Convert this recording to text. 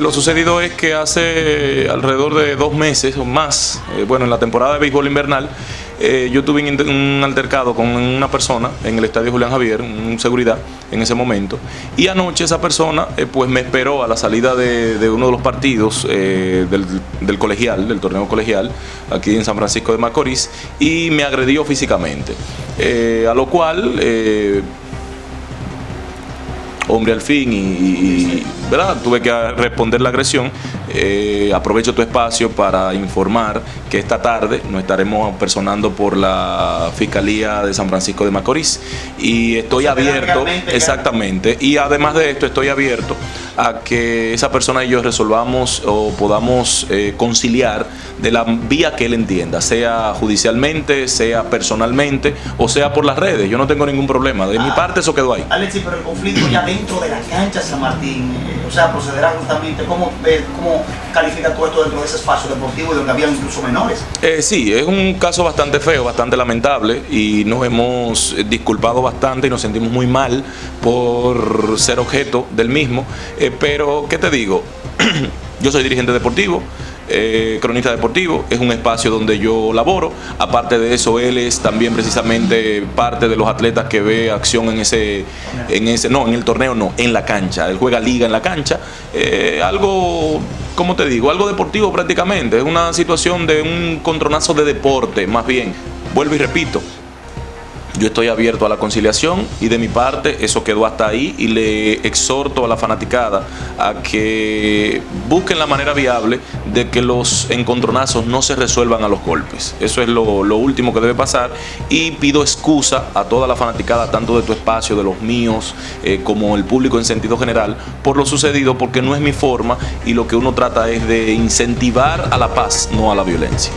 lo sucedido es que hace alrededor de dos meses o más, eh, bueno, en la temporada de béisbol invernal, eh, yo tuve un, altercado con una persona en el estadio Julián Javier, un seguridad en ese momento, y anoche esa persona eh, pues me esperó a la salida de, uno de los partidos del, colegial, del torneo colegial, aquí en San Francisco de Macorís, y me agredió físicamente. a lo cual hombre al fin y, ¿verdad? tuve que responder la agresión. Eh, aprovecho tu espacio para informar que esta tarde nos estaremos personando por la Fiscalía de San Francisco de Macorís y estoy abierto, exactamente, y además de esto estoy abierto a que esa persona y yo resolvamos o podamos eh, conciliar de la vía que él entienda, sea judicialmente, sea personalmente o sea por las redes. Yo no tengo ningún problema. De mi ah. parte eso quedó ahí. Alexi, pero el conflicto ya dentro de la cancha San Martín, eh, o sea, procederá justamente, ¿cómo, cómo califica todo esto dentro de ese espacio deportivo donde había incluso menores? Eh, sí, es un caso bastante feo, bastante lamentable y nos hemos disculpado bastante y nos sentimos muy mal por ser objeto del mismo. Eh, pero, ¿qué te digo? Yo soy dirigente deportivo, eh, cronista deportivo, es un espacio donde yo laboro. Aparte de eso, él es también precisamente parte de los atletas que ve acción en ese, en ese, no, en el torneo no, en la cancha. Él juega liga en la cancha. Eh, algo, como te digo, algo deportivo prácticamente. Es una situación de un contronazo de deporte, más bien. Vuelvo y repito, yo estoy abierto a la conciliación y de mi parte eso quedó hasta ahí y le exhorto a la fanaticada a que busquen la manera viable de que los encontronazos no se resuelvan a los golpes. Eso es lo, último que debe pasar y pido excusa a toda la fanaticada, tanto de tu espacio, de los míos, eh, como el público en sentido general, por lo sucedido porque no es mi forma y lo que uno trata es de incentivar a la paz, no a la violencia.